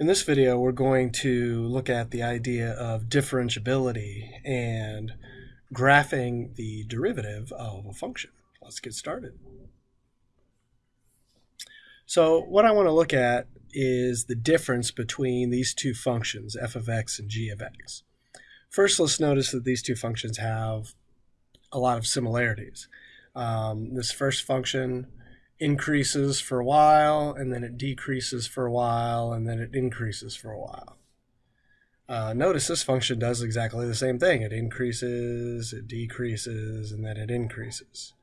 In this video, we're going to look at the idea of differentiability and graphing the derivative of a function. Let's get started. So what I want to look at is the difference between these two functions, f of x and g of x. First, let's notice that these two functions have a lot of similarities. Um, this first function increases for a while, and then it decreases for a while, and then it increases for a while. Uh, notice this function does exactly the same thing. It increases, it decreases, and then it increases.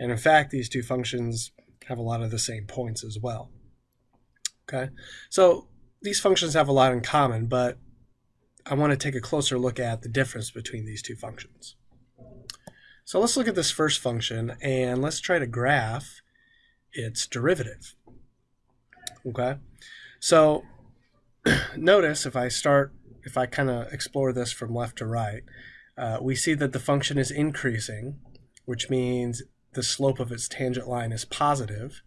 And in fact, these two functions have a lot of the same points as well. Okay, so these functions have a lot in common, but I want to take a closer look at the difference between these two functions. So let's look at this first function, and let's try to graph its derivative. Okay, so notice if I start, if I kind of explore this from left to right, uh, we see that the function is increasing, which means the slope of its tangent line is positive.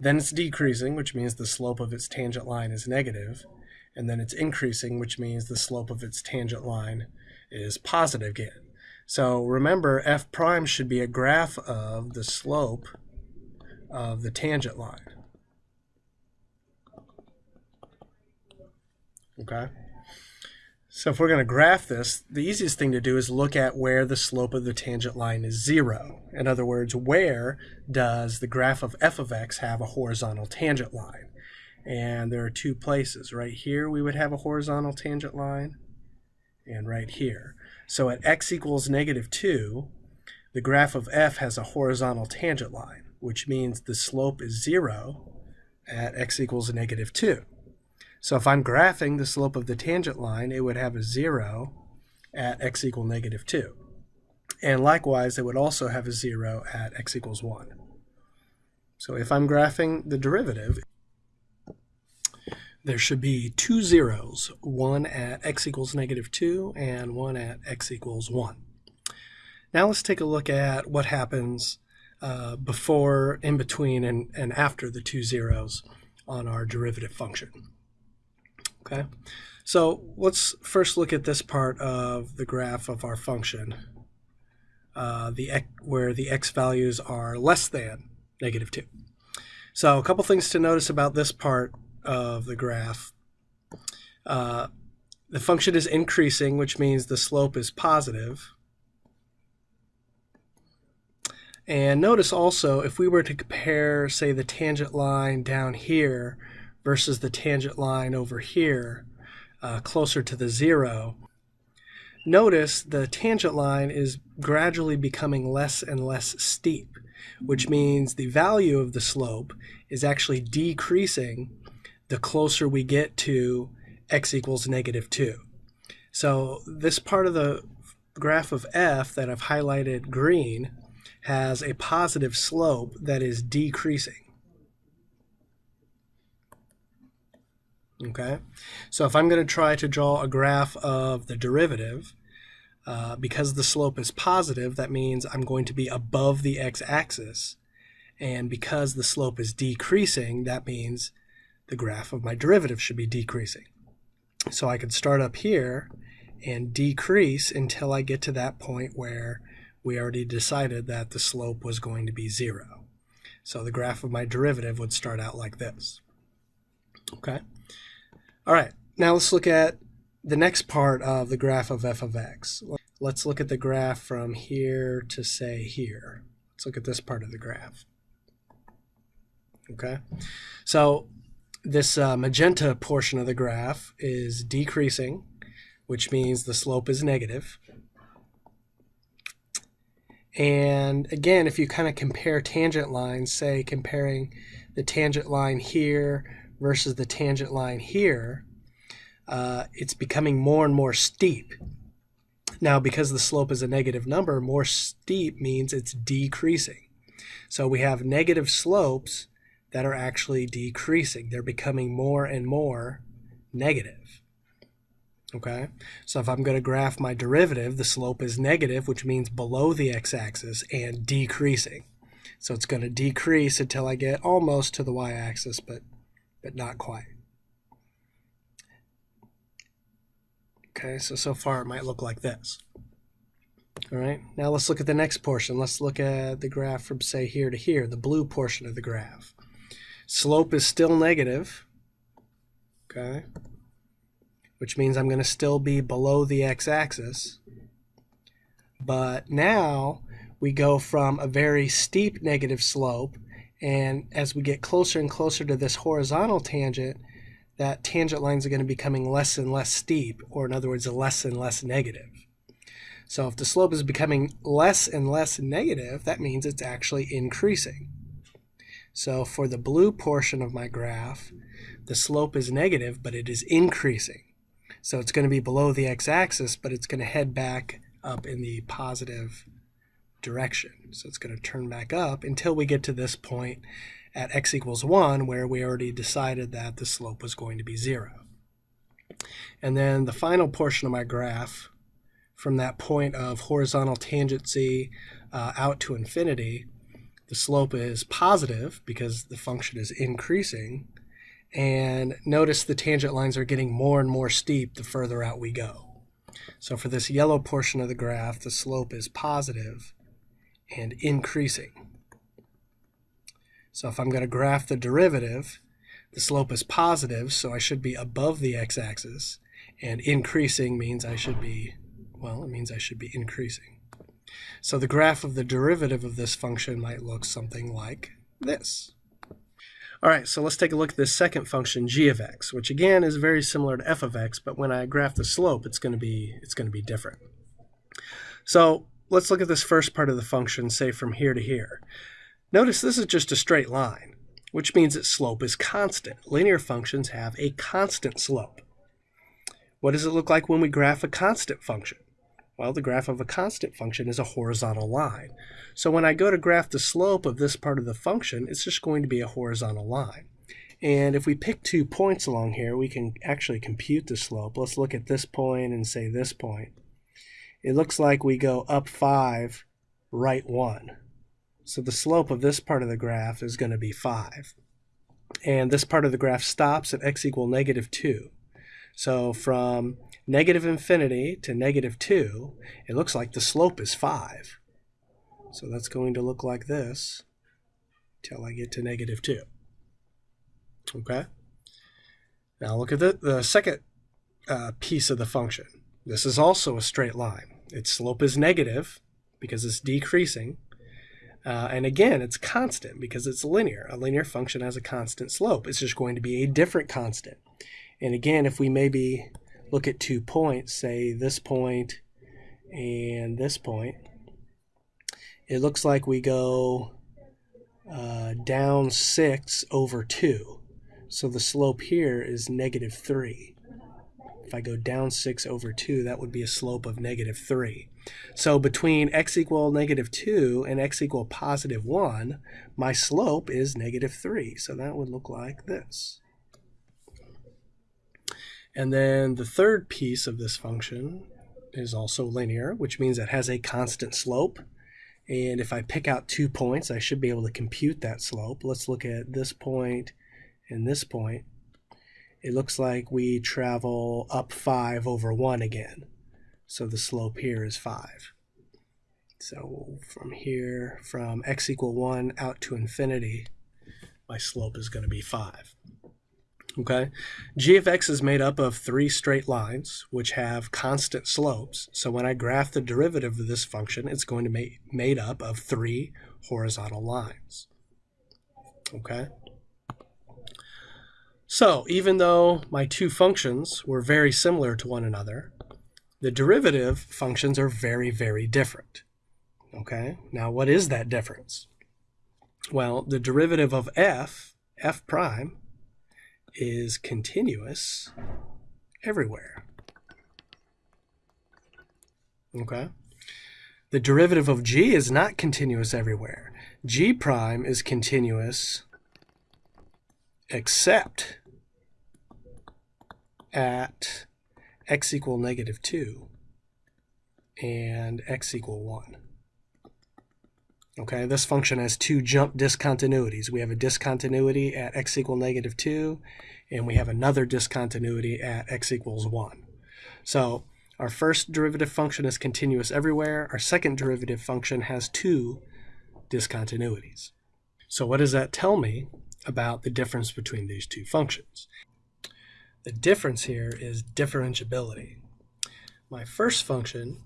Then it's decreasing, which means the slope of its tangent line is negative. And then it's increasing, which means the slope of its tangent line is positive again. So remember, f prime should be a graph of the slope of the tangent line. Okay. So if we're going to graph this, the easiest thing to do is look at where the slope of the tangent line is zero. In other words, where does the graph of f of x have a horizontal tangent line? And there are two places. Right here we would have a horizontal tangent line, and right here. So at x equals negative 2, the graph of f has a horizontal tangent line which means the slope is 0 at x equals negative 2. So if I'm graphing the slope of the tangent line, it would have a 0 at x equal negative 2. And likewise, it would also have a 0 at x equals 1. So if I'm graphing the derivative, there should be two zeros, one at x equals negative 2 and one at x equals 1. Now let's take a look at what happens uh, before, in between, and, and after the two zeros on our derivative function. Okay, so let's first look at this part of the graph of our function, uh, the where the x values are less than negative 2. So a couple things to notice about this part of the graph. Uh, the function is increasing, which means the slope is positive. And notice also, if we were to compare, say, the tangent line down here versus the tangent line over here, uh, closer to the zero, notice the tangent line is gradually becoming less and less steep, which means the value of the slope is actually decreasing the closer we get to x equals negative 2. So this part of the graph of f that I've highlighted green has a positive slope that is decreasing. Okay, so if I'm going to try to draw a graph of the derivative, uh, because the slope is positive, that means I'm going to be above the x-axis. And because the slope is decreasing, that means the graph of my derivative should be decreasing. So I could start up here and decrease until I get to that point where we already decided that the slope was going to be zero. So the graph of my derivative would start out like this. Okay. All right. Now let's look at the next part of the graph of f of x. Let's look at the graph from here to say here. Let's look at this part of the graph. Okay. So this uh, magenta portion of the graph is decreasing, which means the slope is negative. And again, if you kind of compare tangent lines, say comparing the tangent line here versus the tangent line here, uh, it's becoming more and more steep. Now, because the slope is a negative number, more steep means it's decreasing. So we have negative slopes that are actually decreasing. They're becoming more and more negative. Okay, so if I'm going to graph my derivative, the slope is negative, which means below the x-axis and decreasing. So it's going to decrease until I get almost to the y-axis, but, but not quite. Okay, so so far it might look like this. All right, now let's look at the next portion. Let's look at the graph from say here to here, the blue portion of the graph. Slope is still negative, okay, which means I'm going to still be below the x-axis. But now we go from a very steep negative slope, and as we get closer and closer to this horizontal tangent, that tangent lines are going to be becoming less and less steep, or in other words, less and less negative. So if the slope is becoming less and less negative, that means it's actually increasing. So for the blue portion of my graph, the slope is negative, but it is increasing. So it's going to be below the x-axis, but it's going to head back up in the positive direction. So it's going to turn back up until we get to this point at x equals 1 where we already decided that the slope was going to be 0. And then the final portion of my graph from that point of horizontal tangency uh, out to infinity, the slope is positive because the function is increasing. And notice the tangent lines are getting more and more steep the further out we go. So for this yellow portion of the graph, the slope is positive and increasing. So if I'm going to graph the derivative, the slope is positive, so I should be above the x-axis, and increasing means I should be, well, it means I should be increasing. So the graph of the derivative of this function might look something like this. All right, so let's take a look at this second function, g of x, which again is very similar to f of x, but when I graph the slope, it's going to be it's going to be different. So let's look at this first part of the function, say from here to here. Notice this is just a straight line, which means its slope is constant. Linear functions have a constant slope. What does it look like when we graph a constant function? Well, the graph of a constant function is a horizontal line. So when I go to graph the slope of this part of the function, it's just going to be a horizontal line. And if we pick two points along here, we can actually compute the slope. Let's look at this point and say this point. It looks like we go up 5, right 1. So the slope of this part of the graph is going to be 5. And this part of the graph stops at x equal negative 2. So from negative infinity to negative 2, it looks like the slope is 5. So that's going to look like this till I get to negative 2. Okay? Now look at the, the second uh, piece of the function. This is also a straight line. Its slope is negative because it's decreasing. Uh, and again, it's constant because it's linear. A linear function has a constant slope. It's just going to be a different constant. And again, if we maybe look at two points, say this point and this point, it looks like we go uh, down 6 over 2. So the slope here is negative 3. If I go down 6 over 2, that would be a slope of negative 3. So between x equal negative 2 and x equal positive 1, my slope is negative 3. So that would look like this. And then the third piece of this function is also linear, which means it has a constant slope. And if I pick out two points, I should be able to compute that slope. Let's look at this point and this point. It looks like we travel up 5 over 1 again. So the slope here is 5. So from here, from x equal 1 out to infinity, my slope is going to be 5. Okay, g of x is made up of three straight lines which have constant slopes. So when I graph the derivative of this function, it's going to be made up of three horizontal lines. Okay. So even though my two functions were very similar to one another, the derivative functions are very, very different. Okay, now what is that difference? Well, the derivative of f, f prime, is continuous everywhere. Okay? The derivative of g is not continuous everywhere. g prime is continuous except at x equal negative 2 and x equal 1. Okay, this function has two jump discontinuities. We have a discontinuity at x equal negative 2, and we have another discontinuity at x equals 1. So Our first derivative function is continuous everywhere. Our second derivative function has two discontinuities. So what does that tell me about the difference between these two functions? The difference here is differentiability. My first function,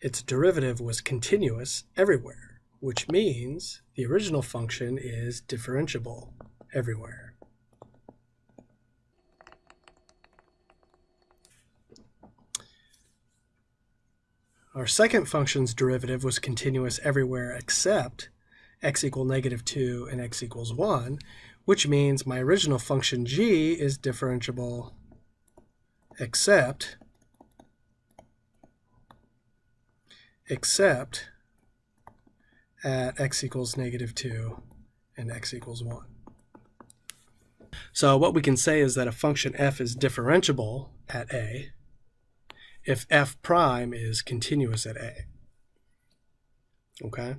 its derivative was continuous everywhere, which means the original function is differentiable everywhere. Our second function's derivative was continuous everywhere except x equal negative 2 and x equals 1, which means my original function g is differentiable except except at x equals negative 2 and x equals 1. So what we can say is that a function f is differentiable at a if f prime is continuous at a. Okay,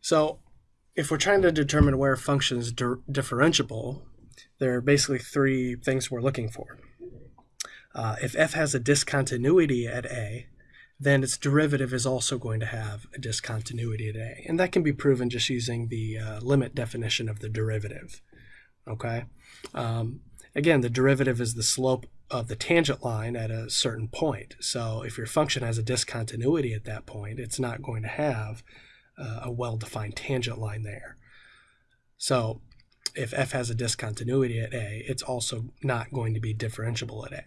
so if we're trying to determine where a function is differentiable, there are basically three things we're looking for. Uh, if f has a discontinuity at a, then its derivative is also going to have a discontinuity at a. And that can be proven just using the uh, limit definition of the derivative. Okay. Um, again, the derivative is the slope of the tangent line at a certain point. So if your function has a discontinuity at that point, it's not going to have uh, a well-defined tangent line there. So if f has a discontinuity at a, it's also not going to be differentiable at a.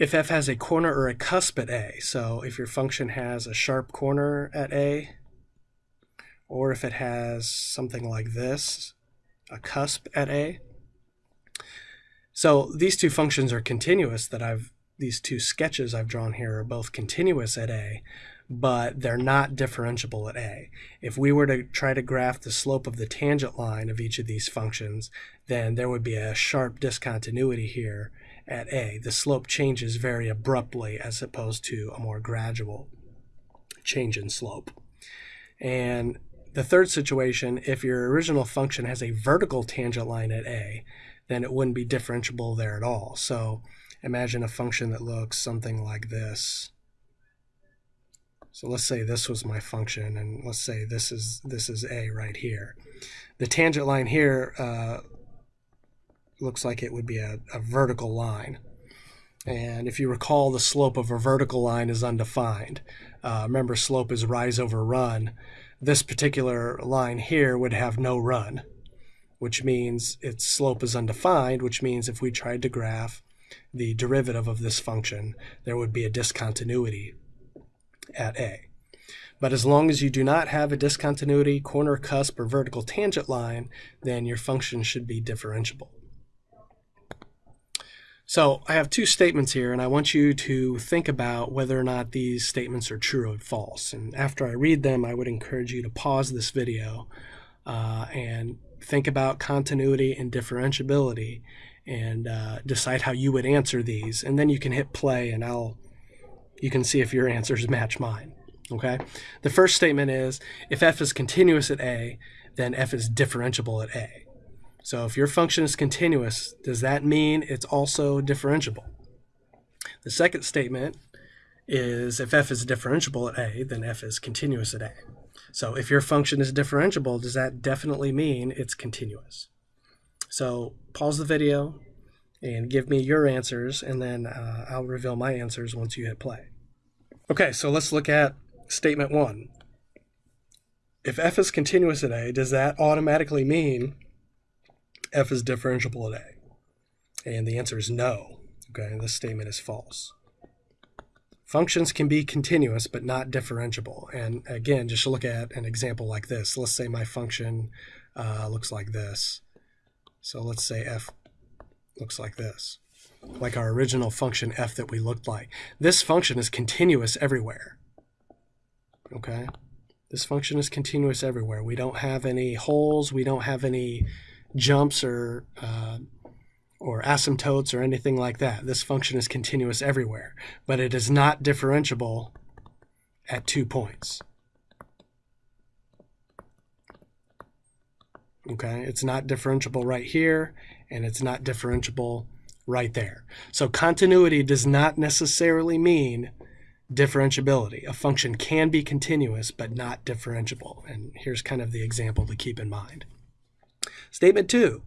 If f has a corner or a cusp at a, so if your function has a sharp corner at a, or if it has something like this, a cusp at a, so these two functions are continuous that I've, these two sketches I've drawn here are both continuous at A, but they're not differentiable at A. If we were to try to graph the slope of the tangent line of each of these functions, then there would be a sharp discontinuity here at A. The slope changes very abruptly as opposed to a more gradual change in slope. And the third situation, if your original function has a vertical tangent line at A, then it wouldn't be differentiable there at all. So imagine a function that looks something like this. So let's say this was my function, and let's say this is this is a right here. The tangent line here uh, looks like it would be a, a vertical line. And if you recall, the slope of a vertical line is undefined. Uh, remember, slope is rise over run. This particular line here would have no run which means its slope is undefined, which means if we tried to graph the derivative of this function, there would be a discontinuity at a. But as long as you do not have a discontinuity, corner cusp, or vertical tangent line, then your function should be differentiable. So I have two statements here, and I want you to think about whether or not these statements are true or false. And after I read them, I would encourage you to pause this video uh, and think about continuity and differentiability and uh, decide how you would answer these. And then you can hit play and I'll you can see if your answers match mine. Okay. The first statement is if f is continuous at a, then f is differentiable at a. So if your function is continuous, does that mean it's also differentiable? The second statement is if f is differentiable at a, then f is continuous at a. So if your function is differentiable, does that definitely mean it's continuous? So pause the video and give me your answers, and then uh, I'll reveal my answers once you hit play. Okay, so let's look at statement one. If f is continuous at a, does that automatically mean f is differentiable at a? And the answer is no. Okay, this statement is false. Functions can be continuous but not differentiable. And again, just look at an example like this. Let's say my function uh, looks like this. So let's say f looks like this, like our original function f that we looked like. This function is continuous everywhere. Okay? This function is continuous everywhere. We don't have any holes. We don't have any jumps or uh, or asymptotes or anything like that. This function is continuous everywhere, but it is not differentiable at two points. Okay, it's not differentiable right here, and it's not differentiable right there. So continuity does not necessarily mean differentiability. A function can be continuous but not differentiable. And here's kind of the example to keep in mind. Statement two,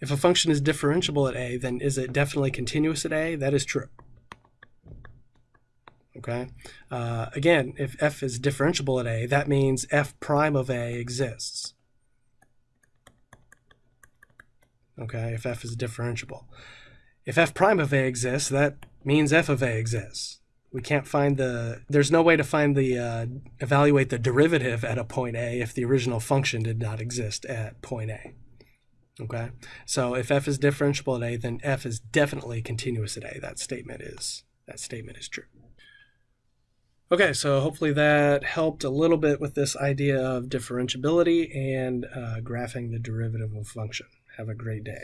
if a function is differentiable at a, then is it definitely continuous at a? That is true. Okay. Uh, again, if f is differentiable at a, that means f prime of a exists. Okay, if f is differentiable. If f prime of a exists, that means f of a exists. We can't find the, there's no way to find the, uh, evaluate the derivative at a point a if the original function did not exist at point a. Okay, so if f is differentiable at a, then f is definitely continuous at a. That statement is, that statement is true. Okay, so hopefully that helped a little bit with this idea of differentiability and uh, graphing the derivative of a function. Have a great day.